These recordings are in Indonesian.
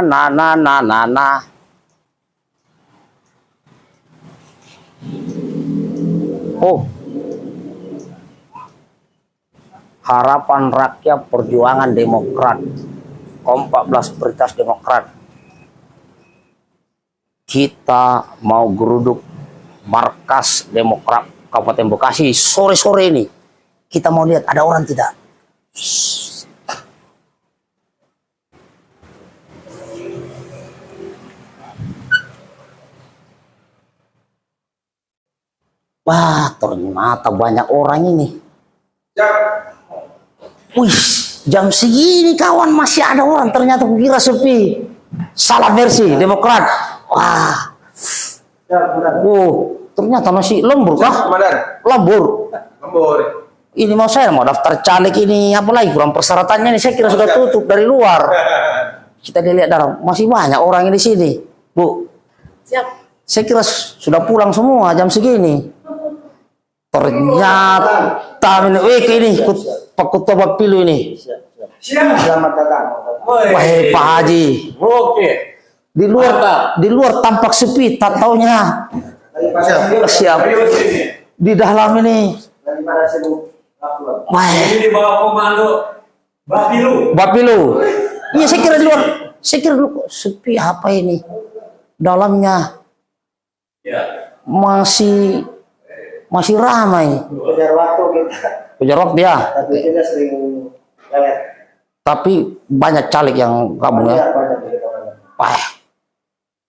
na na na na na. Oh. Harapan rakyat perjuangan demokrat. Kom 14 Peritas Demokrat. Kita mau geruduk markas Demokrat Kabupaten Bekasi sore-sore ini. Kita mau lihat ada orang tidak Wah, ternyata banyak orang ini. Wih, jam segini kawan masih ada orang. Ternyata kira sepi. Salah versi, Demokrat. Wah. Oh, ternyata masih lembur kah? Komandan. Lembur. Lembur. Ini mau saya mau daftar caleg ini apa lagi kurang persyaratannya nih saya kira sudah tutup dari luar. Kita lihat dalam masih banyak orang di sini, Bu. Siap. Saya kira sudah pulang semua jam segini. Ternyata ini, eh ini ikut Pak Ketua Bapilu ini. Siap. Selamat datang. Wah, Pak Haji. Oke. Di luar di luar tampak sepi, tak taunya Siap. Di dalam ini. Dari mana sibuk? Wah, Ini di bawah komando Bapilu. Bapilu. Iya, saya kira di luar. Saya kira dulu kok sepi apa ini? Dalamnya Ya. masih masih ramai. Kejar waktu kita. Kejar waktu ya. Tapi kita sering lewat. Tapi banyak caleg yang gabung ya. Banyak banyak. Wah.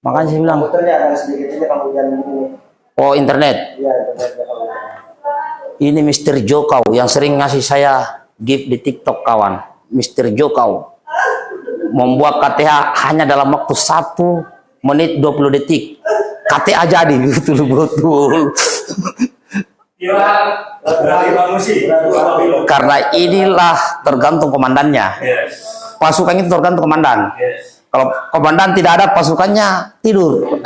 Makanya saya bilang, Komputernya ada sedikit ini kalau hujan ini. oh internet. Iya, hujan. Ini Mr. Jokau yang sering ngasih saya gift di TikTok kawan. Mr. Jokau membuat KTA hanya dalam waktu 1 menit 20 detik. KTA jadi betul-betul. Kira dari Bang Musi. Bapilu. Karena inilah tergantung komandannya. Yes. Pasukan itu tergantung komandan. Yes. Kalau komandan tidak ada pasukannya tidur.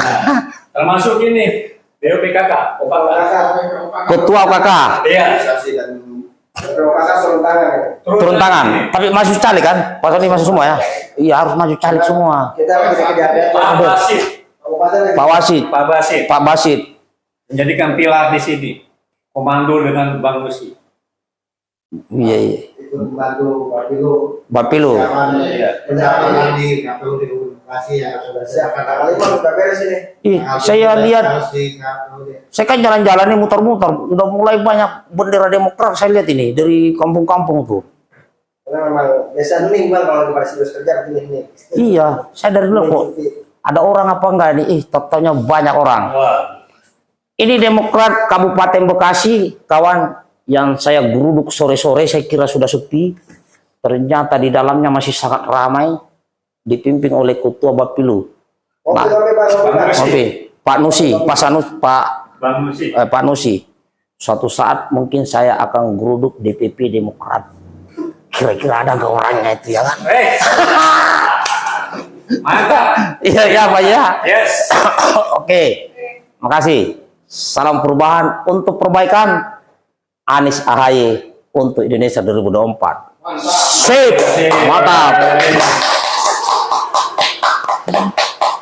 Termasuk ini BOPKK. Opaka. Ketua KK Iya. Turun tangan. ya. turun tangan. Tapi masuk caleg kan? Pas ini masuk semua ya. Iya harus masuk caleg semua. Kita. Pak Basit. Pak Wasit, Pak Basit. Pak Basit. Menjadikan pilar di sini. Komando dengan Bang Musi. Iya, iya. Itu membantu Bapilu. Bapilu. Iya. di KPU di Bekasi yang sudah Siap. siap Kata kali pun udah beres ini. Ih, saya lihat saya kan jalan-jalan ini muter-muter udah mulai banyak bendera demokrat saya lihat ini dari kampung-kampung tuh Karena memang biasa hening bang kalau di Paris Bus kerja begini hening. iya saya dari dulu kok ada orang apa enggak ini ih totalnya banyak orang Wah. Ini demokrat Kabupaten Bekasi kawan yang saya geruduk sore-sore saya kira sudah sepi ternyata di dalamnya masih sangat ramai dipimpin oleh ketua Bapilu Oke, Nah. oke, Pak. Oke, Pak. Oke, Pak Nusi Pak Sanus Pak Bang Musi. eh, Pak Nusi, suatu saat mungkin saya akan geruduk DPP Demokrat. Kira-kira ada nggak orangnya itu ya kan? Eh. Mantap. Iya, iya Pak ya. Yes. Oke, makasih. Salam perubahan untuk perbaikan Anies AHY untuk Indonesia 2024. Sip, mantap.